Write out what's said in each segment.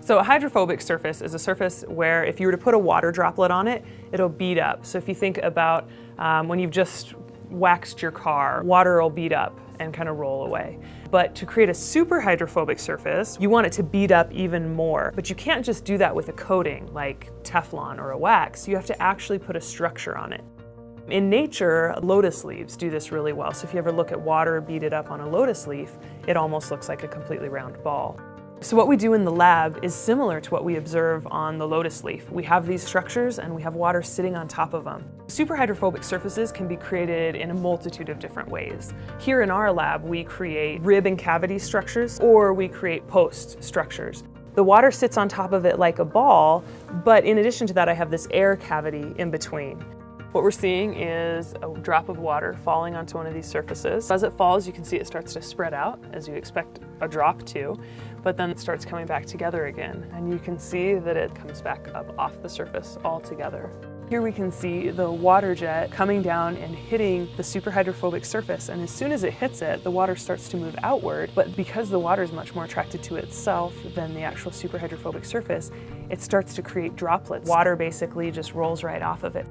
So a hydrophobic surface is a surface where if you were to put a water droplet on it, it'll bead up. So if you think about um, when you've just waxed your car, water will bead up and kind of roll away. But to create a super hydrophobic surface, you want it to bead up even more. But you can't just do that with a coating like Teflon or a wax. You have to actually put a structure on it. In nature, lotus leaves do this really well. So if you ever look at water beaded up on a lotus leaf, it almost looks like a completely round ball. So what we do in the lab is similar to what we observe on the lotus leaf. We have these structures and we have water sitting on top of them. Superhydrophobic surfaces can be created in a multitude of different ways. Here in our lab, we create rib and cavity structures or we create post structures. The water sits on top of it like a ball, but in addition to that, I have this air cavity in between. What we're seeing is a drop of water falling onto one of these surfaces. As it falls, you can see it starts to spread out, as you expect a drop to, but then it starts coming back together again. And you can see that it comes back up off the surface altogether. Here we can see the water jet coming down and hitting the superhydrophobic surface and as soon as it hits it, the water starts to move outward, but because the water is much more attracted to itself than the actual superhydrophobic surface, it starts to create droplets. Water basically just rolls right off of it.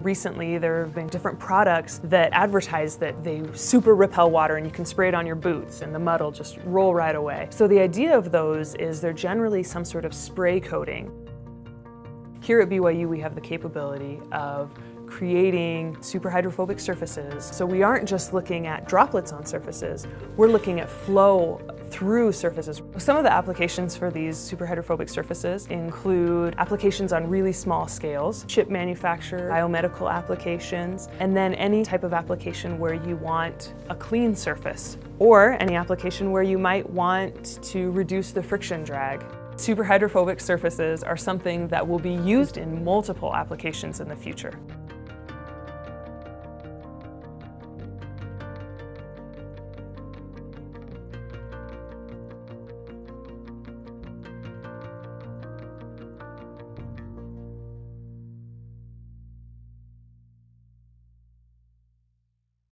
Recently, there have been different products that advertise that they super repel water and you can spray it on your boots and the mud will just roll right away. So the idea of those is they're generally some sort of spray coating. Here at BYU, we have the capability of creating superhydrophobic surfaces. So we aren't just looking at droplets on surfaces, we're looking at flow through surfaces. Some of the applications for these superhydrophobic surfaces include applications on really small scales, chip manufacture, biomedical applications, and then any type of application where you want a clean surface, or any application where you might want to reduce the friction drag. Superhydrophobic surfaces are something that will be used in multiple applications in the future.